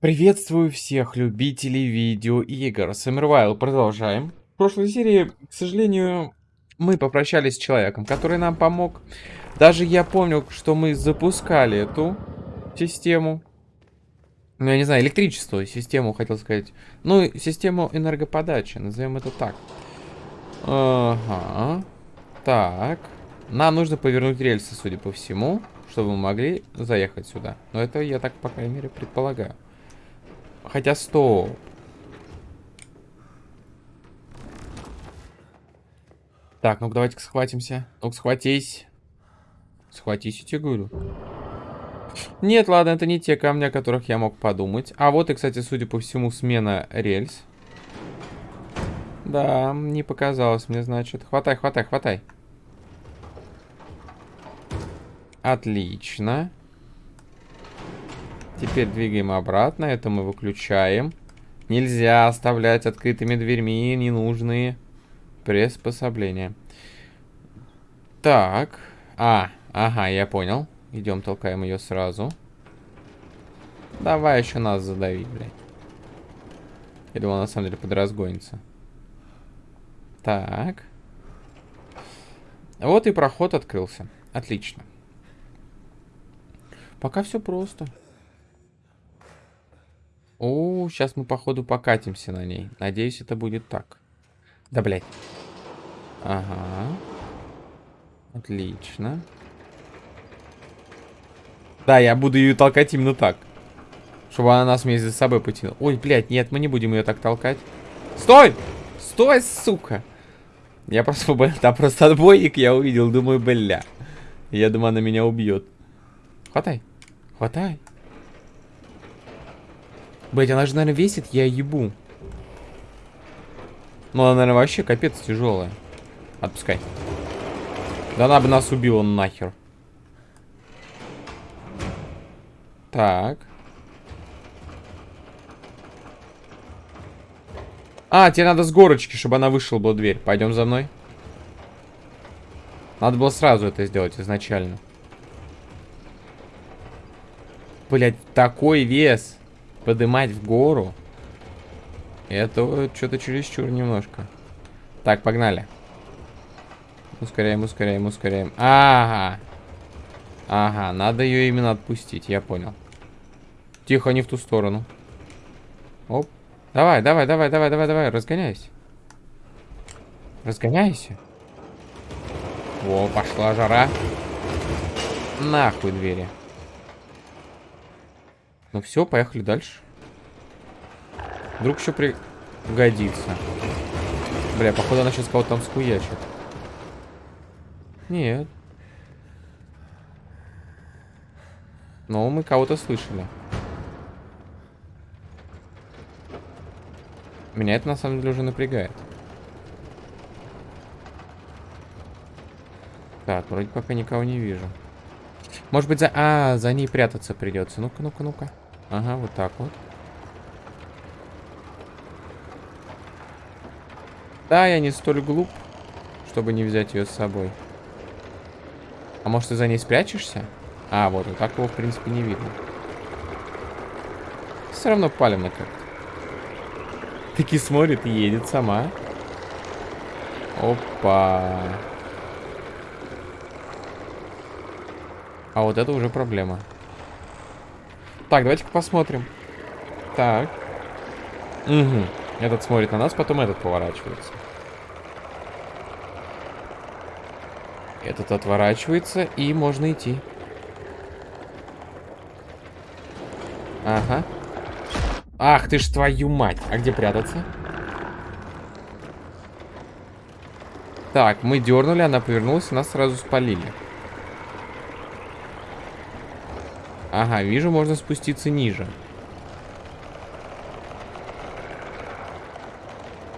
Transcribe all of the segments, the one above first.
Приветствую всех любителей видеоигр. Саммервайл продолжаем. В прошлой серии, к сожалению, мы попрощались с человеком, который нам помог. Даже я помню, что мы запускали эту систему. Ну, я не знаю, электричество, систему, хотел сказать. Ну, систему энергоподачи, назовем это так. Ага. Так. Нам нужно повернуть рельсы, судя по всему, чтобы мы могли заехать сюда. Но это я так, по крайней мере, предполагаю. Хотя стоп. Так, ну-ка давайте схватимся. Ну-ка схватись. Схватись, я тебе говорю. Нет, ладно, это не те камни, о которых я мог подумать. А вот и, кстати, судя по всему, смена рельс. Да, не показалось мне, значит. Хватай, хватай, хватай. Отлично. Теперь двигаем обратно. Это мы выключаем. Нельзя оставлять открытыми дверьми ненужные приспособления. Так. А, ага, я понял. Идем, толкаем ее сразу. Давай еще нас задави, блядь. Я думал, на самом деле подразгонится. Так. Вот и проход открылся. Отлично. Пока все просто. О, сейчас мы, походу, покатимся на ней. Надеюсь, это будет так. Да, блядь. Ага. Отлично. Да, я буду ее толкать именно так. Чтобы она нас вместе за собой потянула. Ой, блядь, нет, мы не будем ее так толкать. Стой! Стой, сука! Я просто, там просто отбойник я увидел, думаю, бля. Я думаю, она меня убьет. Хватай. Хватай. Блять, она же, наверное, весит, я ебу. Ну, она, наверное, вообще капец тяжелая. Отпускай. Да она бы нас убила нахер. Так. А, тебе надо с горочки, чтобы она вышла была дверь. Пойдем за мной. Надо было сразу это сделать изначально. Блять, такой вес подымать в гору. Это что-то чересчур немножко. Так, погнали. Ускоряем, ускоряем, ускоряем. Ага. Ага, надо ее именно отпустить, я понял. Тихо, не в ту сторону. Оп. Давай, давай, давай, давай, давай, давай, разгоняйся. Разгоняйся. О, пошла жара. Нахуй двери. Ну все, поехали дальше. Вдруг еще пригодится. Бля, походу она сейчас кого-то там скуячит. Нет. Но мы кого-то слышали. Меня это на самом деле уже напрягает. Так, вроде пока никого не вижу. Может быть, за... А, за ней прятаться придется. Ну-ка, ну-ка, ну-ка. Ага, вот так вот. Да, я не столь глуп, чтобы не взять ее с собой. А может, ты за ней спрячешься? А, вот, вот так его, в принципе, не видно. Все равно палевно как-то. Таки смотрит и едет сама. Опа. А вот это уже проблема. Так, давайте-ка посмотрим. Так. Угу. Этот смотрит на нас, потом этот поворачивается. Этот отворачивается, и можно идти. Ага. Ах ты ж твою мать. А где прятаться? Так, мы дернули, она повернулась, нас сразу спалили. Ага, вижу, можно спуститься ниже.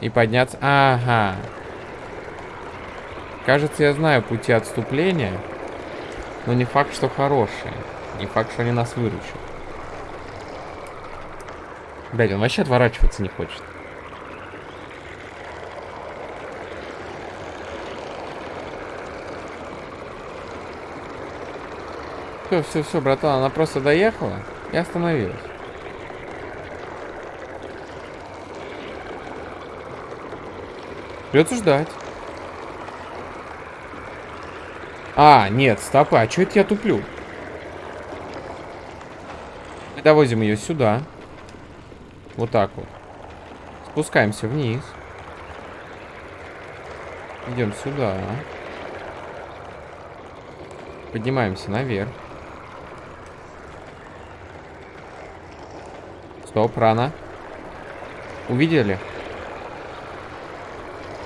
И подняться... Ага. Кажется, я знаю пути отступления. Но не факт, что хорошие. Не факт, что они нас выручат. Блять, он вообще отворачиваться не хочет. все, все, все, братан, она просто доехала и остановилась. Придется ждать. А, нет, стопы, а что это я туплю? Мы довозим ее сюда. Вот так вот. Спускаемся вниз. Идем сюда. Поднимаемся наверх. Стоп, рано. Увидели?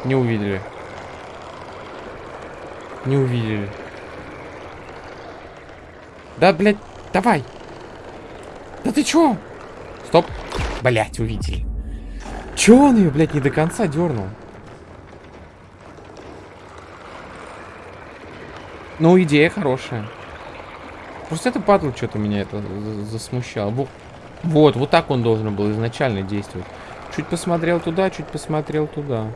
Не увидели. Не увидели. Да, блядь, давай. Да ты чё? Стоп. Блядь, увидели. Чё он ее, блядь, не до конца дернул? Ну, идея хорошая. Просто это падал, что-то меня это засмущало. Вот, вот так он должен был изначально действовать. Чуть посмотрел туда, чуть посмотрел туда.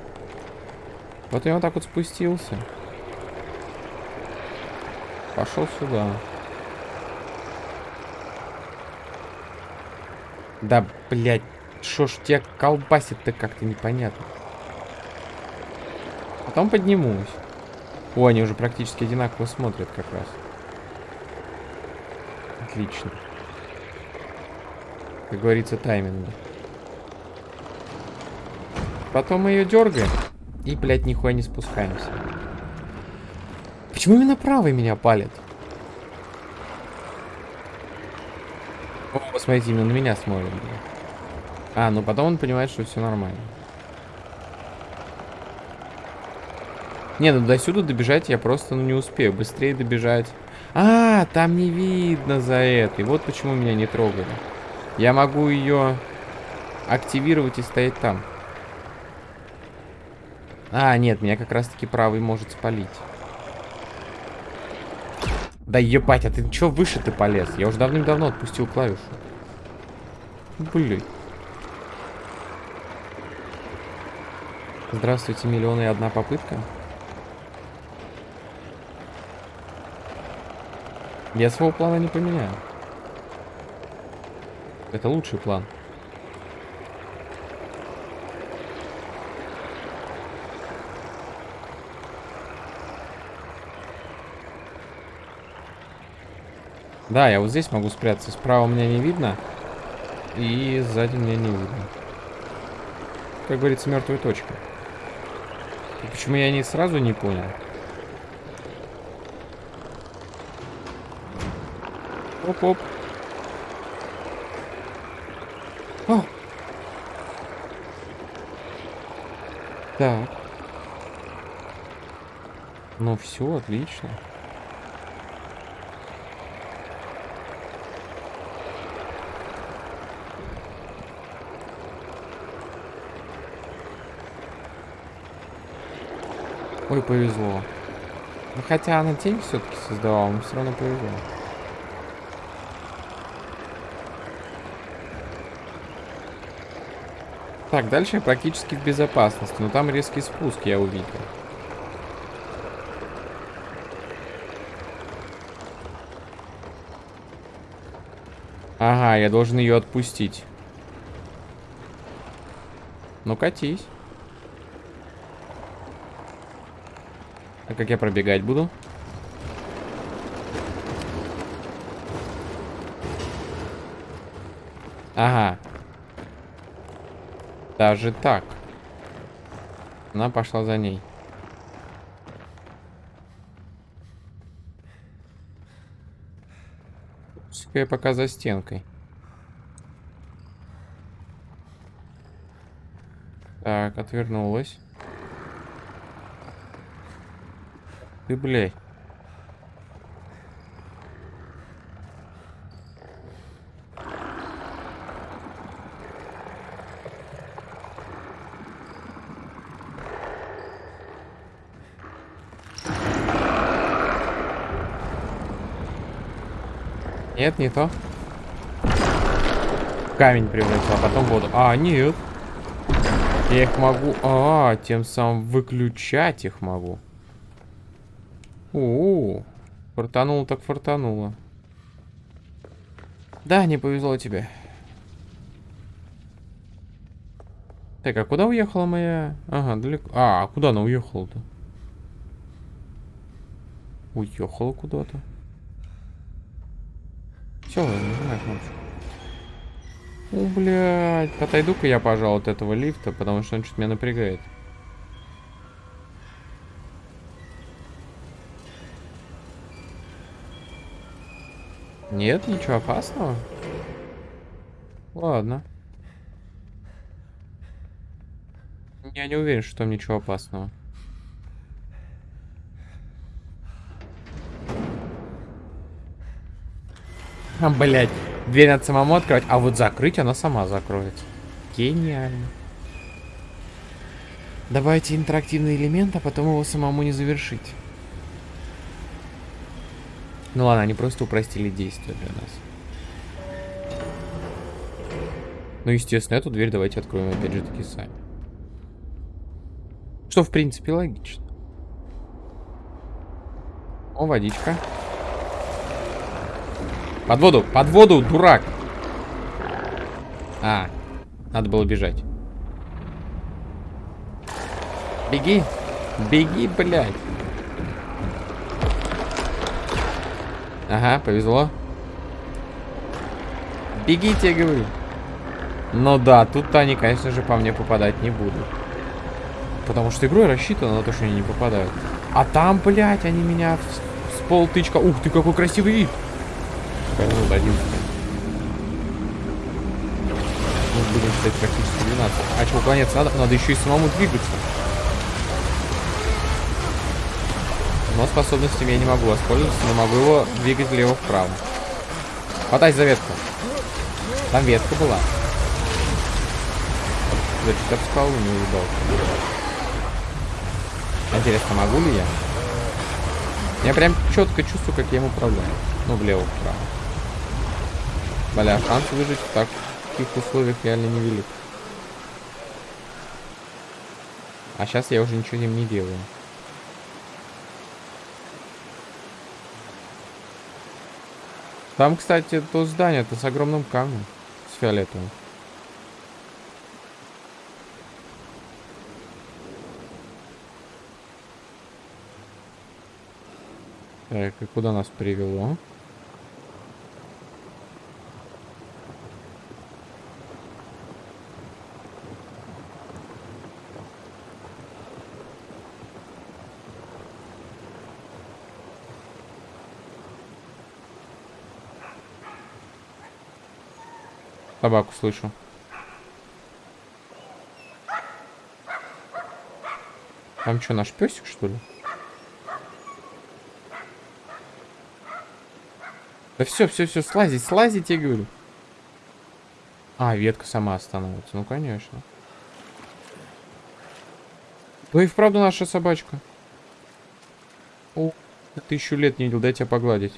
Вот я вот так вот спустился. Пошел сюда. Да, блядь, что ж тебя колбасит-то как-то непонятно. Потом поднимусь. О, они уже практически одинаково смотрят как раз. Отлично. Как говорится, тайминга. Потом мы ее дергаем. И, блядь, нихуя не спускаемся. Почему именно правый меня палит? О, посмотрите, именно на меня смотрит. А, ну потом он понимает, что все нормально. Не, ну до сюда добежать я просто ну, не успею. Быстрее добежать. А, там не видно за это. И вот почему меня не трогали. Я могу ее активировать и стоять там. А, нет, меня как раз-таки правый может спалить. Да ебать, а ты чё выше ты полез? Я уже давным-давно отпустил клавишу. Блин. Здравствуйте, миллионы и одна попытка. Я своего плана не поменяю. Это лучший план. Да, я вот здесь могу спрятаться. Справа меня не видно. И сзади меня не видно. Как говорится, мертвая точка. И почему я не сразу не понял? Оп-оп. Так. Ну все, отлично. Ой, повезло. Ну, хотя она тень все-таки создавала, но все равно повезло. Так, дальше я практически в безопасности, но там резкий спуск я увидел. Ага, я должен ее отпустить. Ну, катись. А как я пробегать буду? Ага. Даже так. Она пошла за ней. Я пока за стенкой. Так, отвернулась. Ты, блядь. Нет, не то. Камень превратил, а потом воду. А, нет. Я их могу... А, тем самым выключать их могу. У, -у, -у. фартануло так фартануло. Да, не повезло тебе. Так, а куда уехала моя... Ага, далеко. А, а куда она уехала-то? Уехала куда-то. Все, нажимай кнопочку. О, блядь. Отойду-ка я, пожалуй, от этого лифта, потому что он что-то меня напрягает. Нет, ничего опасного. Ладно. Я не уверен, что там ничего опасного. Блядь. Дверь надо самому открывать, а вот закрыть она сама закроется. Гениально. Давайте интерактивный элемент, а потом его самому не завершить. Ну ладно, они просто упростили действия для нас. Ну, естественно, эту дверь давайте откроем опять же таки сами. Что, в принципе, логично. О, водичка. Под воду, под воду, дурак. А, надо было бежать. Беги. Беги, блядь. Ага, повезло. Бегите, говорю. Ну да, тут-то они, конечно же, по мне попадать не будут. Потому что игрой рассчитано на то, что они не попадают. А там, блядь, они меня с полтычка... Ух ты, какой красивый вид. 11. Мы будем считать практически 12. А что, уклоняться надо? Надо еще и самому двигаться. Но способностями я не могу воспользоваться, но могу его двигать влево-вправо. Хватай за ветку. Там ветка была. Значит, я в скалу не уебал. Интересно, могу ли я? Я прям четко чувствую, как я им управляю. Ну, влево-вправо. Бля, шанс выжить в таких условиях реально невелик. А сейчас я уже ничего им не делаю. Там, кстати, то здание, то с огромным камнем. С фиолетовым. Так, и куда нас привело? Собаку слышу. Там что, наш песик, что ли? Да все, все, все, слазить, слазить, я говорю. А, ветка сама остановится. Ну, конечно. Ну и вправду наша собачка. О, тысячу лет не видел, дай тебя погладить.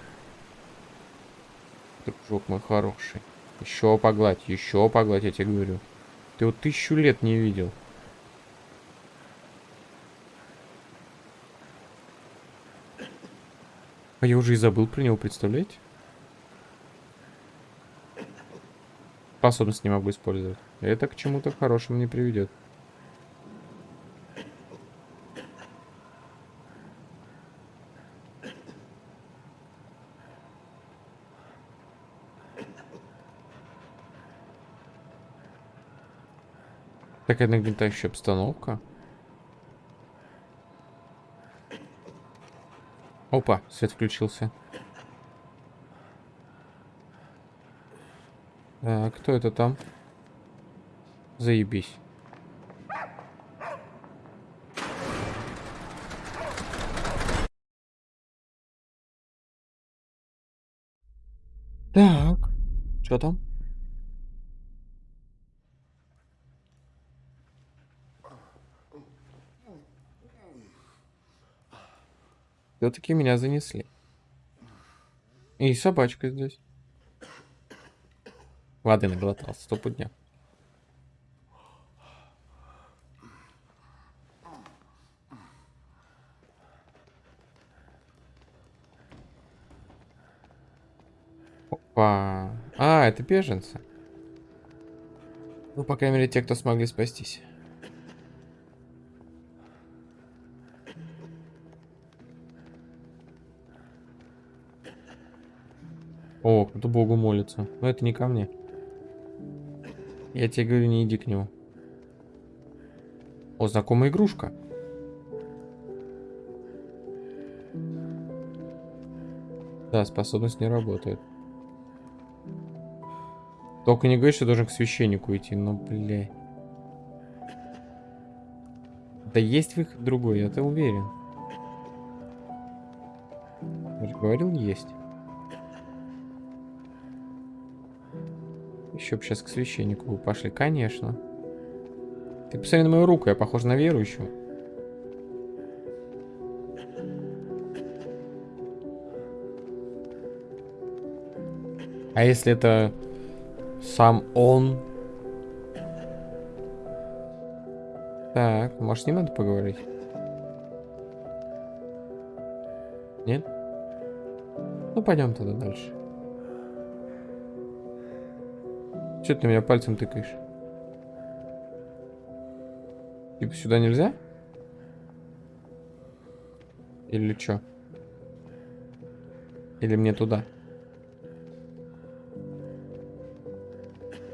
Дружок мой хороший. Еще погладь, еще погладь, я тебе говорю. Ты вот тысячу лет не видел. А я уже и забыл про него, представляете? Способность не могу использовать. Это к чему-то хорошему не приведет. Такая нагнетающая обстановка. Опа, свет включился. А, кто это там? Заебись. Так, что там? Все-таки меня занесли. И собачка здесь. Воды наглотался, стопудня. Опа. А, это беженцы. Ну, по крайней мере, те, кто смогли спастись. Какому-то богу молится. Но это не ко мне. Я тебе говорю, не иди к нему. О, знакомая игрушка. Да, способность не работает. Только не говори, что должен к священнику идти, ну, бля. Да есть выход другой, я-то уверен. Я же говорил, есть. Еще бы сейчас к священнику пошли. Конечно. Ты посмотри на мою руку, я похож на верующего. А если это сам он? Так, может, не надо поговорить? Нет? Ну, пойдем тогда дальше. Че ты меня пальцем тыкаешь? Типа сюда нельзя? Или что? Или мне туда?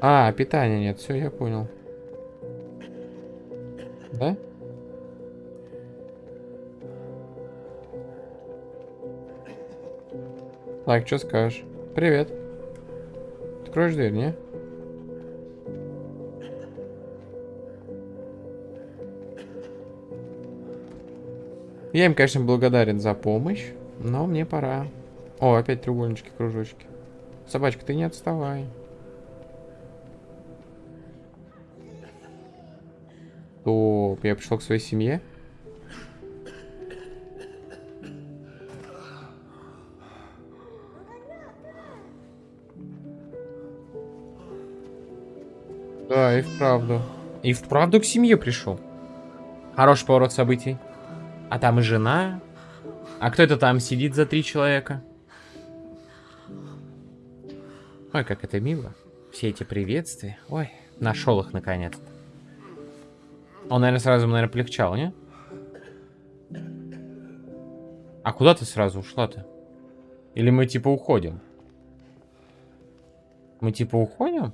А, питания нет, все, я понял. Да? Так, что скажешь? Привет. Откроешь дверь, не? Я им, конечно, благодарен за помощь, но мне пора. О, опять треугольнички, кружочки. Собачка, ты не отставай. Стоп, я пришел к своей семье. Да, и вправду. И вправду к семье пришел. Хороший поворот событий. А там и жена. А кто это там сидит за три человека? Ой, как это мило. Все эти приветствия. Ой, нашел их наконец. Он, наверное, сразу, наверное, полегчал, не? А куда ты сразу ушла-то? Или мы типа уходим? Мы типа уходим?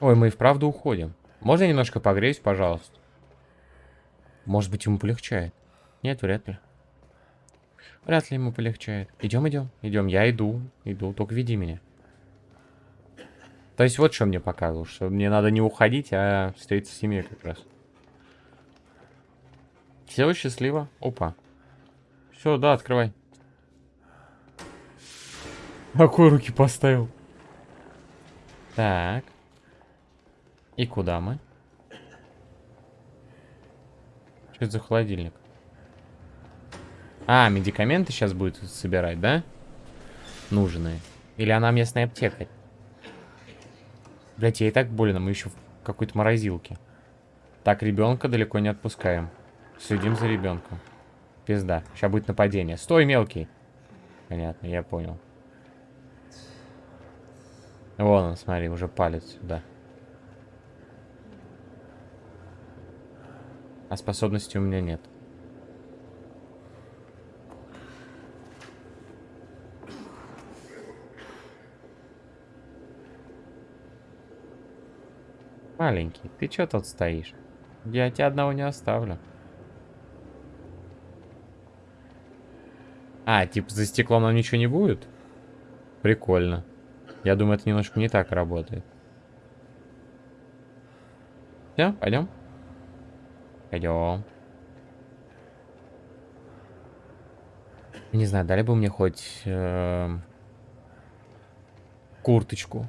Ой, мы и вправду уходим. Можно немножко погреюсь, пожалуйста? Может быть, ему полегчает. Нет, вряд ли. Вряд ли ему полегчает. Идем, идем, идем. Я иду, иду, только веди меня. То есть вот что мне показывал, что мне надо не уходить, а встретиться с семьей как раз. Все, счастливо. Опа. Все, да, открывай. Какой руки поставил? Так. И куда мы? Что это за холодильник? А, медикаменты сейчас будет собирать, да? Нужные. Или она местная аптека? Блять, ей так больно, мы еще в какой-то морозилке. Так, ребенка далеко не отпускаем. Следим за ребенком. Пизда. Сейчас будет нападение. Стой, мелкий. Понятно, я понял. Вон он, смотри, уже палец сюда. А способности у меня нет. Маленький, ты чё тут стоишь? Я тебя одного не оставлю. А, типа за стеклом нам ничего не будет? Прикольно. Я думаю, это немножко не так работает. Все, пойдем. Пойдем. Не знаю, дали бы мне хоть э, курточку.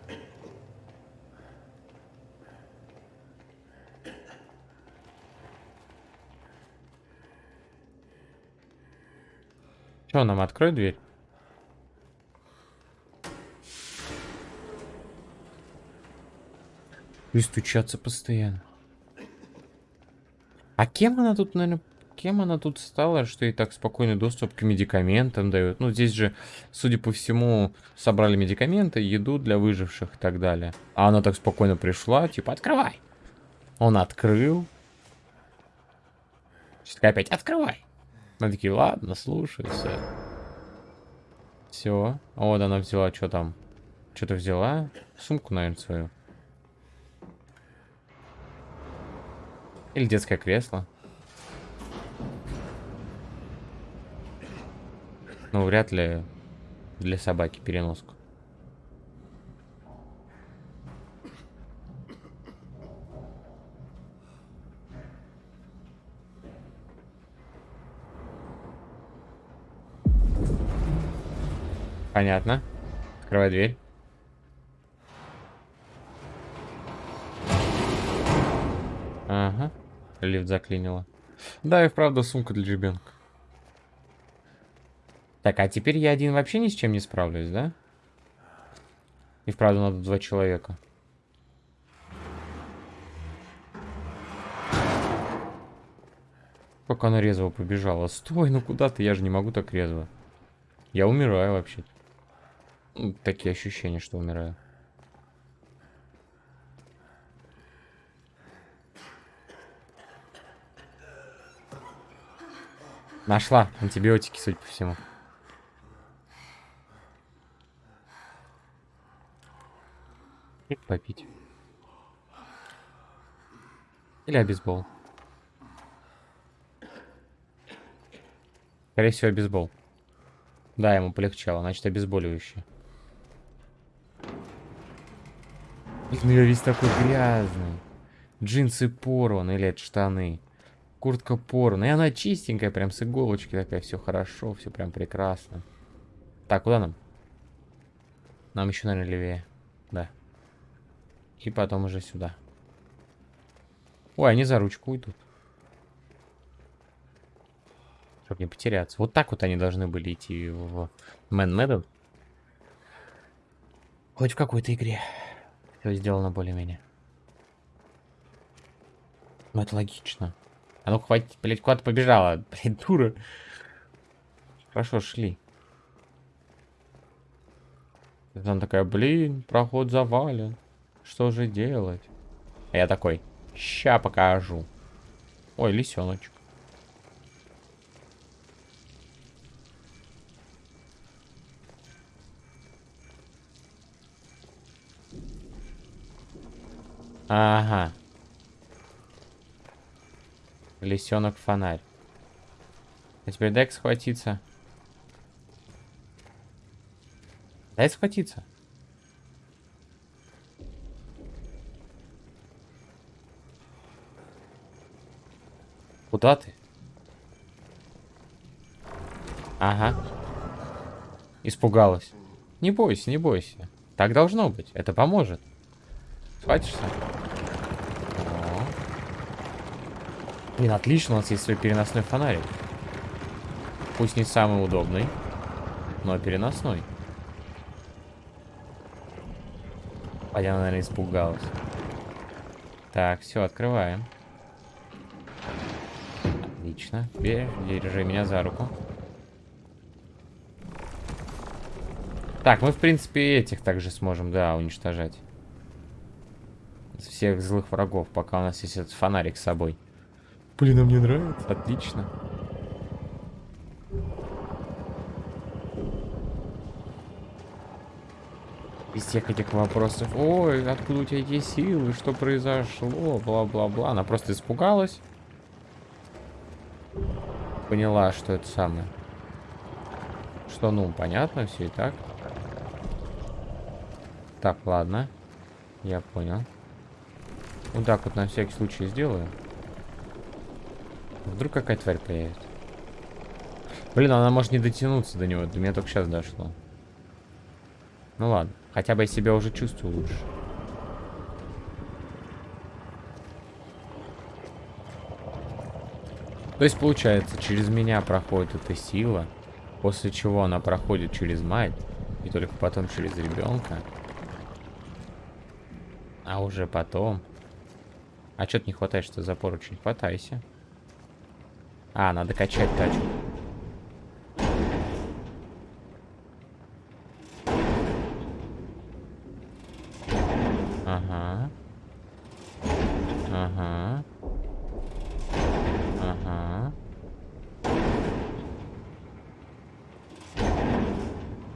Че, нам открой дверь? И стучаться постоянно. А кем она тут, наверное, кем она тут стала, что ей так спокойный доступ к медикаментам дают? Ну, здесь же, судя по всему, собрали медикаменты, еду для выживших и так далее. А она так спокойно пришла, типа, открывай. Он открыл. Сейчас опять, открывай. Она такие, ладно, слушайся. Все. Вот она взяла, что там? Что-то взяла? Сумку, наверное, свою. Или детское кресло. Ну, вряд ли для собаки переноску. Понятно. Открывай дверь. Лифт заклинило. Да, и вправду сумка для ребенка. Так, а теперь я один вообще ни с чем не справлюсь, да? И вправду надо два человека. Как она резво побежала. Стой, ну куда ты? Я же не могу так резво. Я умираю вообще. Такие ощущения, что умираю. Нашла антибиотики, судя по всему. Попить. Или обезбол. Скорее всего, обезбол. Да, ему полегчало, значит, обезболивающее. Ну я весь такой грязный. Джинсы порваны, или это штаны. Куртка порвана. И она чистенькая, прям с иголочки такая. Все хорошо, все прям прекрасно. Так, куда нам? Нам еще, наверное, левее. Да. И потом уже сюда. Ой, они за ручку идут. Чтобы не потеряться. Вот так вот они должны были идти в Man Meadow. Хоть в какой-то игре. Все сделано более-менее. Ну, это логично. А ну хватит, блядь, куда-то побежала. Блядь, дура. Хорошо, шли. Она такая, блин, проход завален. Что же делать? А я такой, ща покажу. Ой, лисеночек. Ага. Лисенок фонарь. А теперь дай схватиться. Дай схватиться. Куда ты? Ага. Испугалась. Не бойся, не бойся. Так должно быть. Это поможет. Схватишься? О. Блин, отлично, у нас есть свой переносной фонарик. Пусть не самый удобный, но переносной. А я, наверное, испугалась. Так, все, открываем. Отлично. Держи меня за руку. Так, мы, в принципе, этих также сможем, да, уничтожать. Всех злых врагов, пока у нас есть этот фонарик с собой. Блин, а мне нравится. Отлично. Без всех этих вопросов. Ой, откуда у тебя эти силы? Что произошло? Бла-бла-бла. Она просто испугалась поняла, что это самое. Что, ну, понятно все и так. Так, ладно. Я понял. Вот так вот на всякий случай сделаю. Вдруг какая тварь появится. Блин, она может не дотянуться до него. До меня только сейчас дошло. Ну ладно. Хотя бы я себя уже чувствую лучше. То есть, получается, через меня проходит эта сила, после чего она проходит через мать, и только потом через ребенка. А уже потом... А что-то не хватает, что за поручень? Хватайся. А, надо качать тачку.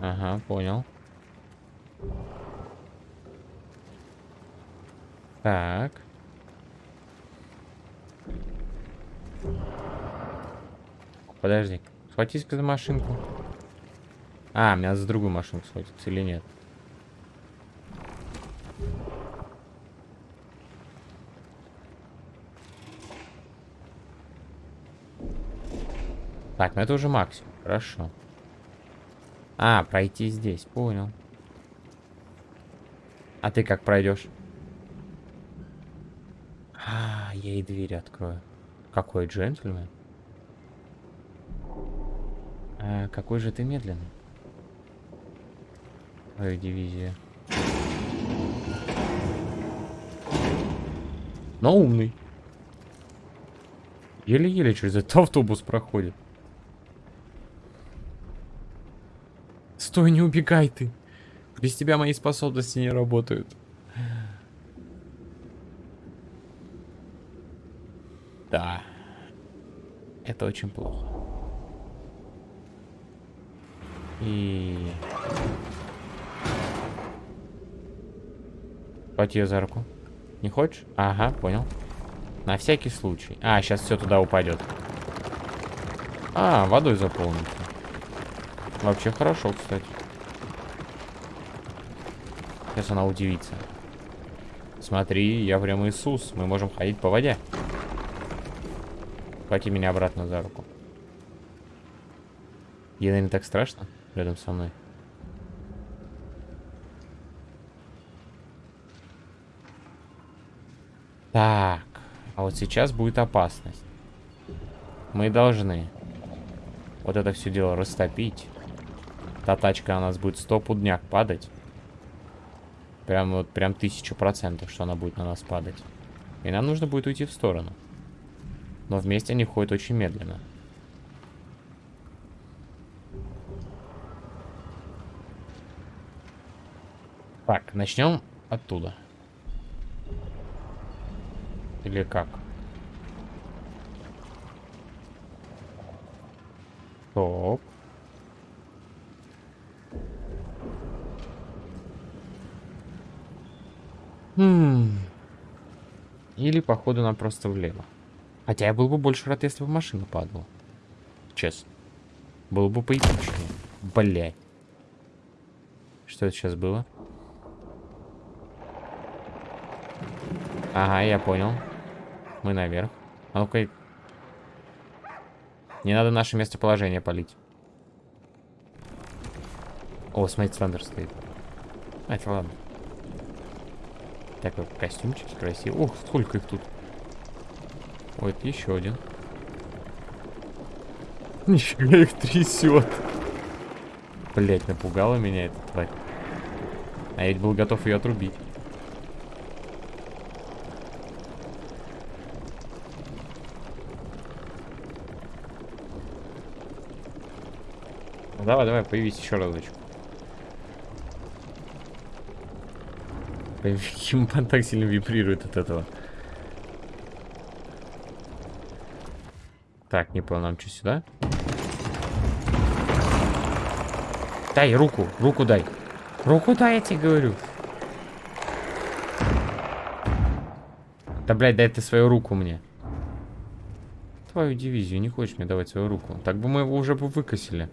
Ага, понял. Так. Подожди. Схватись-ка за машинку. А, меня за другую машинку схватиться или нет? Так, ну это уже максимум. Хорошо. А, пройти здесь. Понял. А ты как пройдешь? А, я ей дверь открою. Какой джентльмен? А, какой же ты медленный. Твою дивизия. Но умный. Еле-еле через этот автобус проходит. Стой, не убегай ты. Без тебя мои способности не работают. Да. Это очень плохо. И... Хвати ее за руку. Не хочешь? Ага, понял. На всякий случай. А, сейчас все туда упадет. А, водой заполнится. Вообще хорошо, кстати. Сейчас она удивится. Смотри, я прям Иисус. Мы можем ходить по воде. Хвати меня обратно за руку. Ей, наверное, так страшно рядом со мной. Так, а вот сейчас будет опасность. Мы должны вот это все дело растопить. Та тачка у нас будет стопудняк падать. Прям вот, прям тысячу процентов, что она будет на нас падать. И нам нужно будет уйти в сторону. Но вместе они ходят очень медленно. Так, начнем оттуда. Или как? Стоп. Хм. Или, походу, нам просто влево. Хотя я был бы больше рад, если бы машина падала. Честно. Было бы поэпичнее. Блять. Что это сейчас было? Ага, я понял. Мы наверх. А ну-ка. Не надо наше местоположение палить. О, смотри, Сандер стоит. А, это ладно. Так, вот костюмчики красивые. Ох, сколько их тут. Ой, это еще один. Нифига их трясет. Блять, напугала меня эта тварь. А я ведь был готов ее отрубить. Ну, давай, давай, появись еще разочек. Химпан так сильно вибрирует от этого. Так, не понял, нам что, сюда? Дай руку, руку дай. Руку дай, я тебе говорю. Да, блядь, дай ты свою руку мне. Твою дивизию, не хочешь мне давать свою руку. Так бы мы его уже бы выкосили.